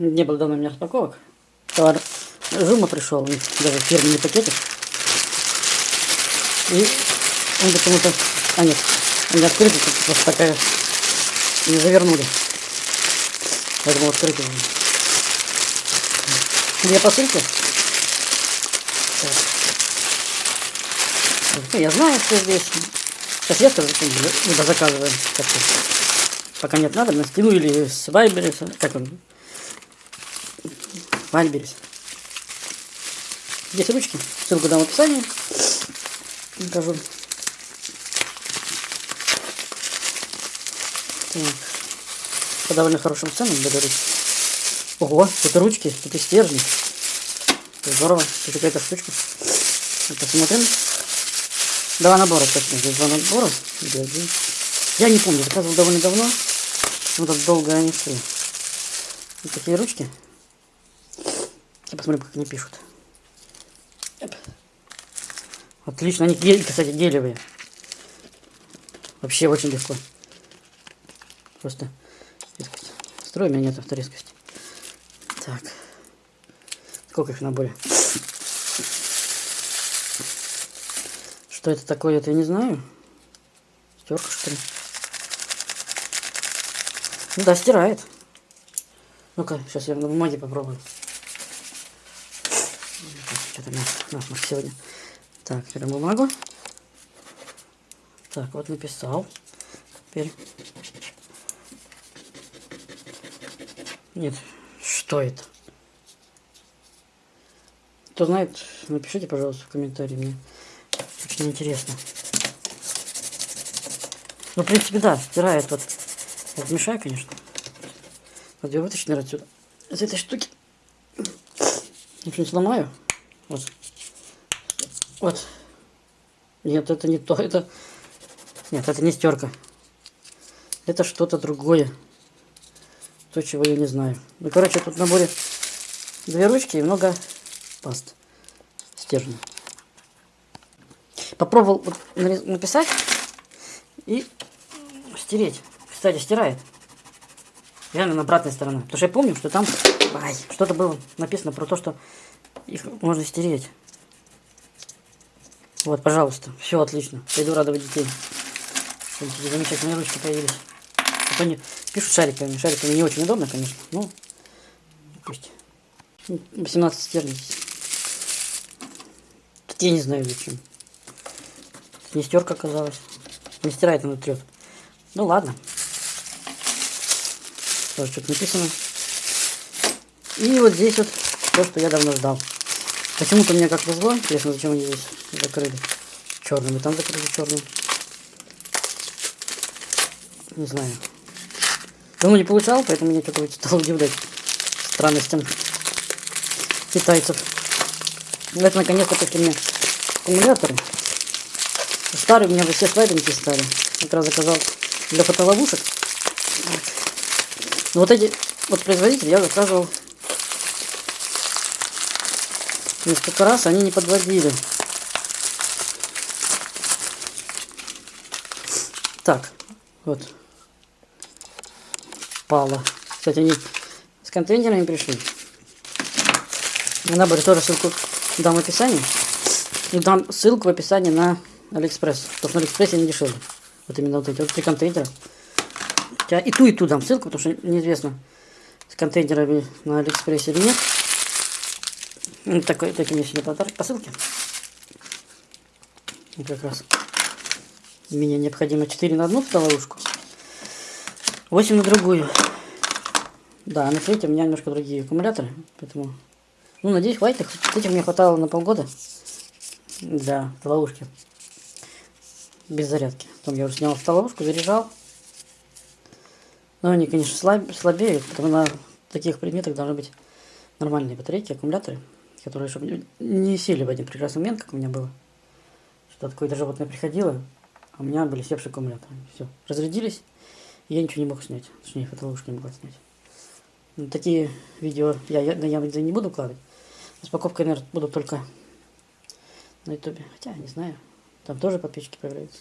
Не было давно у меня распаковок. Товар Жума пришел, даже фирменный пакетик. И он почему-то... А нет, он не открытый, тут просто такая... Не завернули. Поэтому открытый. он. Две посылки. Ну, Я знаю, что здесь. Сейчас я скажу, либо заказываем. Пока нет надобности. Ну или с Вайберис. Как он? Вайберис. Здесь ручки. Ссылку дам в описании. Покажу. Так. По довольно хорошим ценам ручки. Ого, тут ручки, тут и стержни. Здорово. Тут какая-то штучка. Вот Посмотрим. Два набора, точно. Здесь два набора. Я не помню, заказывал довольно давно. Так долго они шли. Вот такие ручки. Я посмотрим, как они пишут. Отлично, они, кстати, гелевые. Вообще очень легко. Просто резкость. Строй меня нет авторезкости. Так. Сколько их в наборе? Что это такое, это я не знаю. Стерка, что ли? Ну да, стирает. Ну-ка, сейчас я на бумаге попробую. Что-то насморк сегодня. Так, берем бумагу. Так, вот написал. Теперь. Нет, что это? Кто знает, напишите, пожалуйста, в комментарии. Мне очень интересно. Ну, в принципе, да, стирает вот. Я мешаю, конечно. Вот я вытащу, наверное, отсюда. Из этой штуки. Ничего не сломаю. Вот. Вот. Нет, это не то. Это... Нет, это не стерка. Это что-то другое. То, чего я не знаю. Ну, короче, тут в наборе две ручки и много паст. Стержня. Попробовал вот написать и стереть. Кстати, стирает. Реально на обратной стороне. Потому что я помню, что там что-то было написано про то, что их можно стереть. Вот, пожалуйста. Все отлично. Пойду радовать детей. Такие замечательные ручки появились. То они пишут шариками. Шариками не очень удобно, конечно. Ну, пусть. 18 стерлингов. Тут я не знаю зачем. Не стерка оказалась. Не стирает, она трет. Ну ладно. Тоже что-то написано. И вот здесь вот то, что я давно ждал. Почему-то мне как повезло. Интересно, зачем они здесь закрыли черным. И там закрыли черным. Не знаю. Давно не получал, поэтому меня что-то стало удивлять странностям китайцев. Ну, это наконец-то пришли мне аккумуляторы. Старые у меня все слабенькие стали. Как раз заказал для фотоловушек. Но вот эти вот производители я заказывал несколько раз, они не подводили. Так, вот. Пала. Кстати, они с контейнерами пришли. На наборе тоже ссылку дам в описании. И дам ссылку в описании на Алиэкспресс. Потому что на Алиэкспрессе они дешевле. Вот именно вот эти вот три контейнера. Хотя и ту, и ту дам ссылку, потому что неизвестно, с контейнерами на Алиэкспрессе или нет. Ну, такой, такие мне сегодня подарок по ссылке. И как раз мне необходимо 4 на одну фотоловушку. 8 на другую. Да, на третьем у меня немножко другие аккумуляторы, поэтому... Ну, надеюсь, хватит. Этих мне хватало на полгода для ловушки. Без зарядки. Потом я уже снял ловушку, заряжал. Но они, конечно, слаб, слабеют, потому на таких предметах должны быть нормальные батарейки, аккумуляторы, которые, чтобы не сели в один прекрасный момент, как у меня было. Что какое-то животное приходило, а у меня были севшие аккумуляторы. Все, разрядились, и я ничего не мог снять. Точнее, фотоловушку не могла снять. Ну, такие видео я, я на Яндексе не буду вкладывать. Распаковкой, наверное, буду только на ютубе. Хотя, не знаю. Там тоже подписчики появляются.